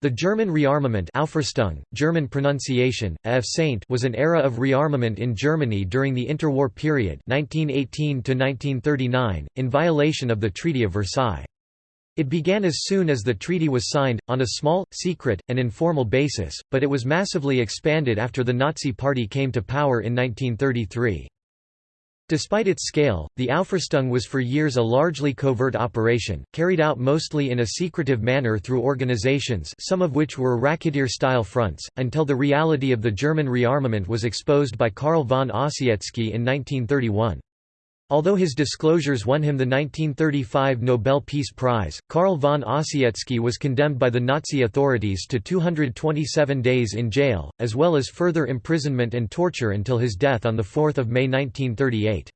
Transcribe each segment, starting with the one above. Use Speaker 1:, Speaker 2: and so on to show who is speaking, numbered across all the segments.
Speaker 1: The German rearmament Aufrüstung, German pronunciation, was an era of rearmament in Germany during the interwar period 1918 in violation of the Treaty of Versailles. It began as soon as the treaty was signed, on a small, secret, and informal basis, but it was massively expanded after the Nazi Party came to power in 1933. Despite its scale, the Aufrüstung was for years a largely covert operation, carried out mostly in a secretive manner through organizations some of which were racketeer-style fronts, until the reality of the German rearmament was exposed by Carl von Ossietzky in 1931. Although his disclosures won him the 1935 Nobel Peace Prize, Carl von Ossietzky was condemned by the Nazi authorities to 227 days in jail, as well as further imprisonment and torture until his death on 4 May 1938.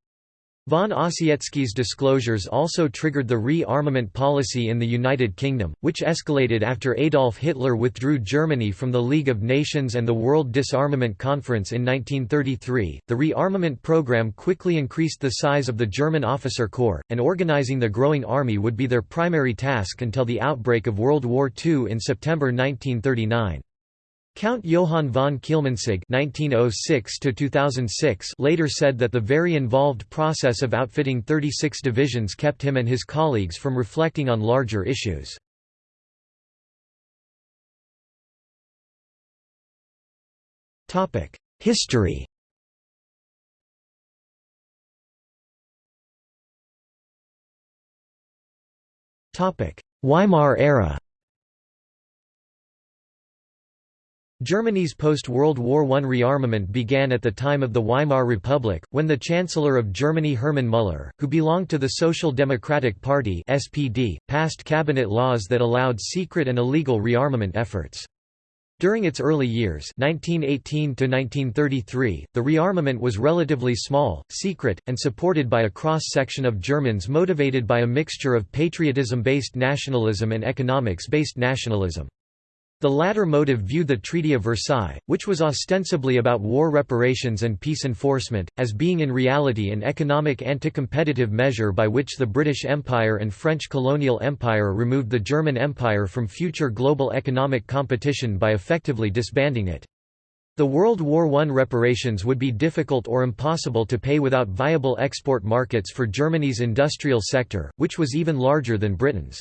Speaker 1: Von Ossietzky's disclosures also triggered the re-armament policy in the United Kingdom, which escalated after Adolf Hitler withdrew Germany from the League of Nations and the World Disarmament Conference in 1933. The re-armament program quickly increased the size of the German officer corps, and organizing the growing army would be their primary task until the outbreak of World War II in September 1939. Count Johann von Kielmansegg (1906–2006) later said that the very involved process of outfitting 36 divisions kept him and his colleagues from reflecting on larger issues. Topic: History. Topic: Weimar era. Germany's post-World War I rearmament began at the time of the Weimar Republic, when the Chancellor of Germany Hermann Müller, who belonged to the Social Democratic Party SPD, passed cabinet laws that allowed secret and illegal rearmament efforts. During its early years 1918 the rearmament was relatively small, secret, and supported by a cross-section of Germans motivated by a mixture of patriotism-based nationalism and economics-based nationalism. The latter motive viewed the Treaty of Versailles, which was ostensibly about war reparations and peace enforcement, as being in reality an economic anti-competitive measure by which the British Empire and French colonial empire removed the German Empire from future global economic competition by effectively disbanding it. The World War I reparations would be difficult or impossible to pay without viable export markets for Germany's industrial sector, which was even larger than Britain's.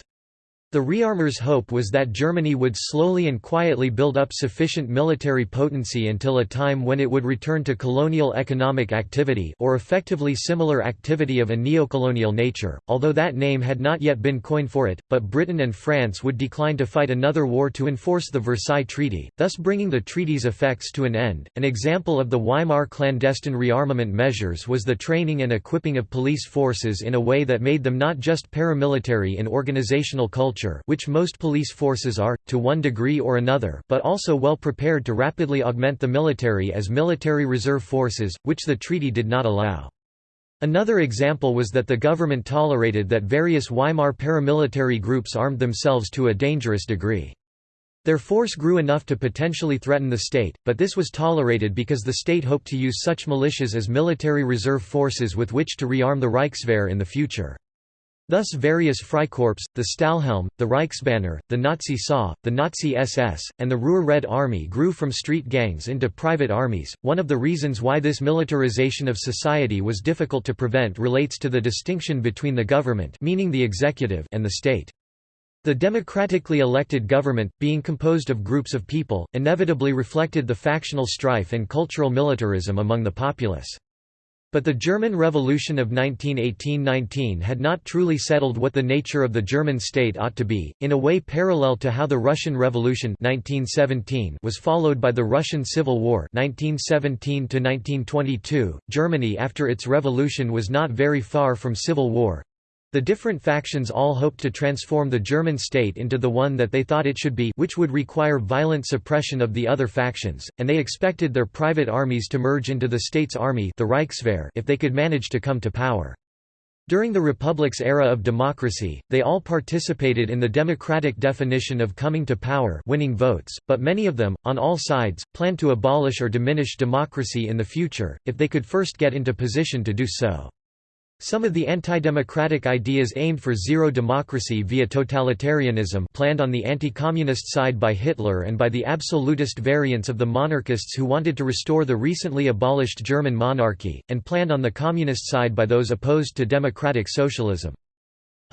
Speaker 1: The rearmers' hope was that Germany would slowly and quietly build up sufficient military potency until a time when it would return to colonial economic activity or effectively similar activity of a neocolonial nature, although that name had not yet been coined for it, but Britain and France would decline to fight another war to enforce the Versailles Treaty, thus bringing the treaty's effects to an end. An example of the Weimar clandestine rearmament measures was the training and equipping of police forces in a way that made them not just paramilitary in organizational culture which most police forces are, to one degree or another but also well prepared to rapidly augment the military as military reserve forces, which the treaty did not allow. Another example was that the government tolerated that various Weimar paramilitary groups armed themselves to a dangerous degree. Their force grew enough to potentially threaten the state, but this was tolerated because the state hoped to use such militias as military reserve forces with which to rearm the Reichswehr in the future. Thus various Freikorps, the Stahlhelm, the Reichsbanner, the Nazi SA, the Nazi SS, and the Ruhr Red Army grew from street gangs into private armies. One of the reasons why this militarization of society was difficult to prevent relates to the distinction between the government meaning the executive and the state. The democratically elected government, being composed of groups of people, inevitably reflected the factional strife and cultural militarism among the populace. But the German Revolution of 1918–19 had not truly settled what the nature of the German state ought to be, in a way parallel to how the Russian Revolution 1917 was followed by the Russian Civil War 1917–1922. Germany after its revolution was not very far from civil war, the different factions all hoped to transform the German state into the one that they thought it should be which would require violent suppression of the other factions, and they expected their private armies to merge into the state's army the Reichswehr if they could manage to come to power. During the Republic's era of democracy, they all participated in the democratic definition of coming to power winning votes, but many of them, on all sides, planned to abolish or diminish democracy in the future, if they could first get into position to do so. Some of the anti-democratic ideas aimed for zero democracy via totalitarianism planned on the anti-communist side by Hitler and by the absolutist variants of the monarchists who wanted to restore the recently abolished German monarchy, and planned on the communist side by those opposed to democratic socialism.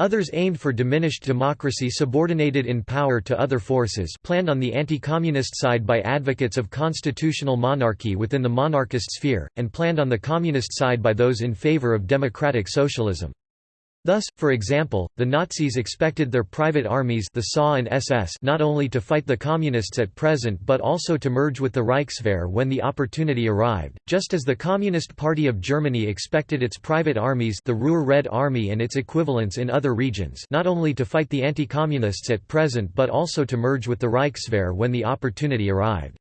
Speaker 1: Others aimed for diminished democracy subordinated in power to other forces planned on the anti-communist side by advocates of constitutional monarchy within the monarchist sphere, and planned on the communist side by those in favor of democratic socialism. Thus, for example, the Nazis expected their private armies the SA and SS not only to fight the Communists at present but also to merge with the Reichswehr when the opportunity arrived, just as the Communist Party of Germany expected its private armies the Ruhr Red Army and its equivalents in other regions not only to fight the anti-communists at present but also to merge with the Reichswehr when the opportunity arrived.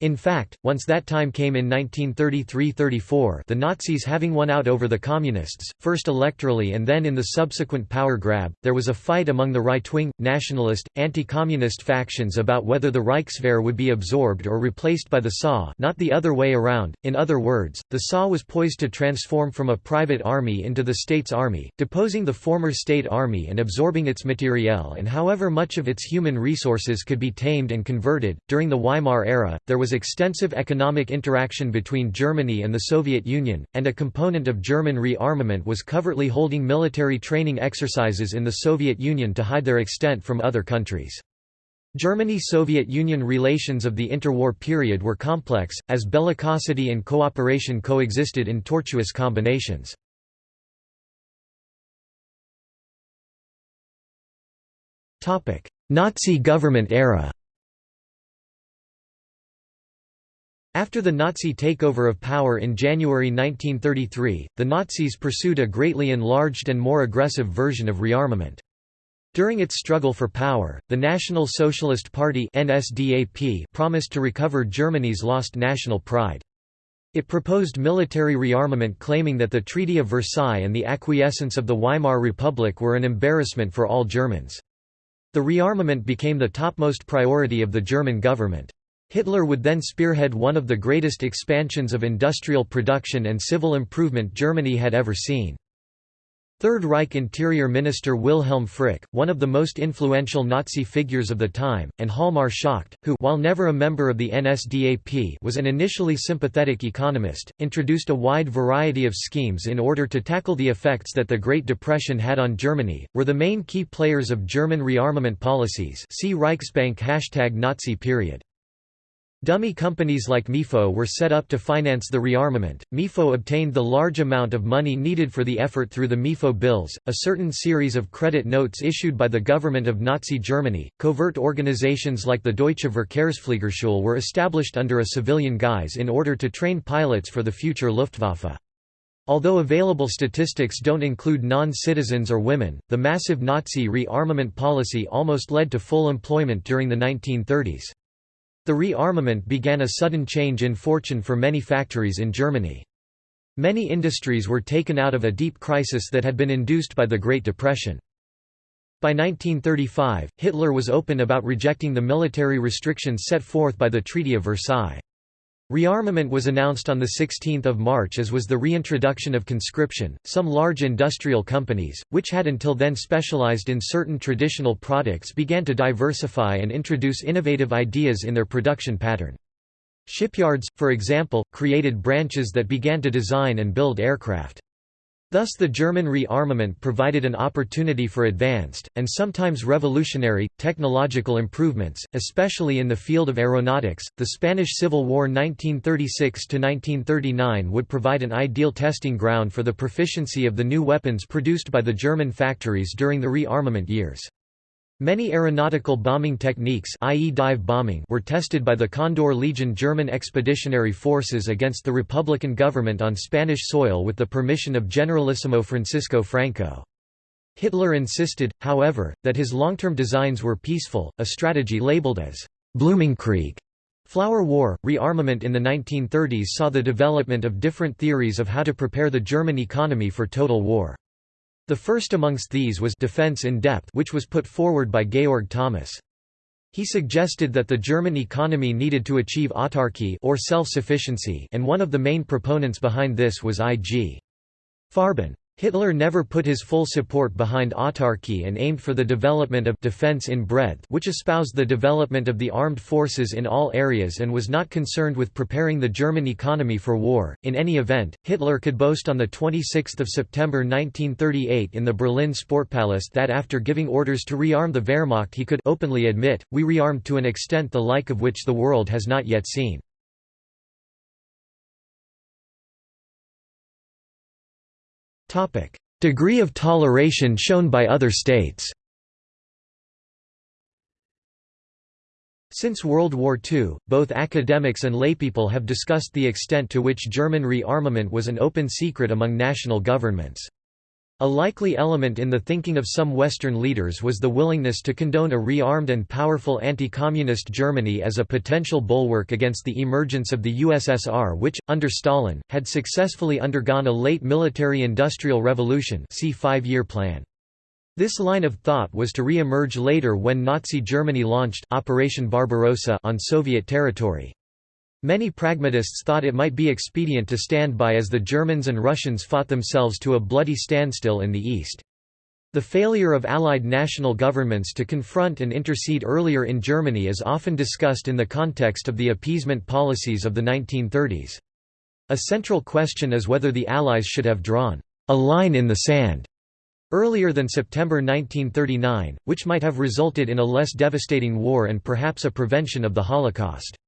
Speaker 1: In fact, once that time came in 1933–34 the Nazis having won out over the Communists, first electorally and then in the subsequent power grab, there was a fight among the right-wing, nationalist, anti-communist factions about whether the Reichswehr would be absorbed or replaced by the SA not the other way around, in other words, the SA was poised to transform from a private army into the state's army, deposing the former state army and absorbing its materiel and however much of its human resources could be tamed and converted. During the Weimar era, there was was extensive economic interaction between Germany and the Soviet Union, and a component of German rearmament was covertly holding military training exercises in the Soviet Union to hide their extent from other countries. Germany–Soviet Union relations of the interwar period were complex, as bellicosity and cooperation coexisted in tortuous combinations. Nazi government era After the Nazi takeover of power in January 1933, the Nazis pursued a greatly enlarged and more aggressive version of rearmament. During its struggle for power, the National Socialist Party NSDAP promised to recover Germany's lost national pride. It proposed military rearmament claiming that the Treaty of Versailles and the acquiescence of the Weimar Republic were an embarrassment for all Germans. The rearmament became the topmost priority of the German government. Hitler would then spearhead one of the greatest expansions of industrial production and civil improvement Germany had ever seen. Third Reich Interior Minister Wilhelm Frick, one of the most influential Nazi figures of the time, and Hjalmar Schacht, who while never a member of the NSDAP was an initially sympathetic economist, introduced a wide variety of schemes in order to tackle the effects that the Great Depression had on Germany, were the main key players of German rearmament policies see Reichsbank Nazi period. Dummy companies like MIFO were set up to finance the rearmament. MIFO obtained the large amount of money needed for the effort through the MIFO bills, a certain series of credit notes issued by the government of Nazi Germany. Covert organizations like the Deutsche Verkehrsfliegerschule were established under a civilian guise in order to train pilots for the future Luftwaffe. Although available statistics don't include non-citizens or women, the massive Nazi rearmament policy almost led to full employment during the 1930s. The rearmament began a sudden change in fortune for many factories in Germany. Many industries were taken out of a deep crisis that had been induced by the Great Depression. By 1935, Hitler was open about rejecting the military restrictions set forth by the Treaty of Versailles. Rearmament was announced on 16 March as was the reintroduction of conscription. Some large industrial companies, which had until then specialized in certain traditional products began to diversify and introduce innovative ideas in their production pattern. Shipyards, for example, created branches that began to design and build aircraft. Thus the German rearmament provided an opportunity for advanced, and sometimes revolutionary, technological improvements, especially in the field of aeronautics. The Spanish Civil War 1936–1939 would provide an ideal testing ground for the proficiency of the new weapons produced by the German factories during the rearmament years. Many aeronautical bombing techniques i.e. dive bombing were tested by the Condor Legion German expeditionary forces against the Republican government on Spanish soil with the permission of Generalissimo Francisco Franco. Hitler insisted, however, that his long-term designs were peaceful, a strategy labeled as Blumenkrieg. Flower War, rearmament in the 1930s saw the development of different theories of how to prepare the German economy for total war. The first amongst these was Defense in Depth which was put forward by Georg Thomas. He suggested that the German economy needed to achieve autarky or self-sufficiency and one of the main proponents behind this was I.G. Farben. Hitler never put his full support behind autarky and aimed for the development of defense in breadth which espoused the development of the armed forces in all areas and was not concerned with preparing the German economy for war. In any event, Hitler could boast on 26 September 1938 in the Berlin Sportpalast that after giving orders to rearm the Wehrmacht he could openly admit, we rearmed to an extent the like of which the world has not yet seen. Degree of toleration shown by other states Since World War II, both academics and laypeople have discussed the extent to which German rearmament was an open secret among national governments. A likely element in the thinking of some Western leaders was the willingness to condone a rearmed and powerful anti-communist Germany as a potential bulwark against the emergence of the USSR which, under Stalin, had successfully undergone a late military-industrial revolution see five-year plan. This line of thought was to re-emerge later when Nazi Germany launched Operation Barbarossa on Soviet territory. Many pragmatists thought it might be expedient to stand by as the Germans and Russians fought themselves to a bloody standstill in the East. The failure of Allied national governments to confront and intercede earlier in Germany is often discussed in the context of the appeasement policies of the 1930s. A central question is whether the Allies should have drawn a line in the sand earlier than September 1939, which might have resulted in a less devastating war and perhaps a prevention of the Holocaust.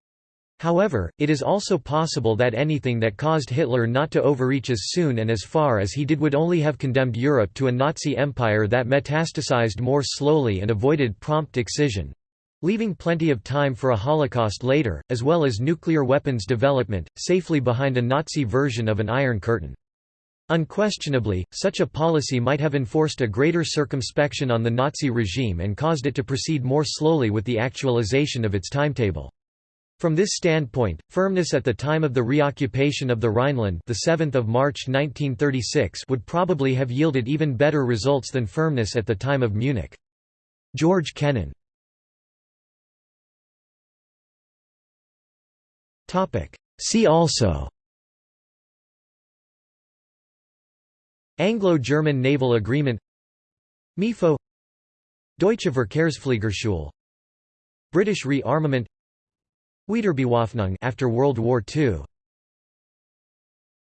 Speaker 1: However, it is also possible that anything that caused Hitler not to overreach as soon and as far as he did would only have condemned Europe to a Nazi empire that metastasized more slowly and avoided prompt excision leaving plenty of time for a Holocaust later, as well as nuclear weapons development, safely behind a Nazi version of an Iron Curtain. Unquestionably, such a policy might have enforced a greater circumspection on the Nazi regime and caused it to proceed more slowly with the actualization of its timetable. From this standpoint, firmness at the time of the reoccupation of the Rhineland the 7th of March 1936 would probably have yielded even better results than firmness at the time of Munich. George Kennan. See also. Anglo-German Naval Agreement. MIFO Deutsche Verkehrsfliegerschule. British rearmament Wiederbewaffnung after World War II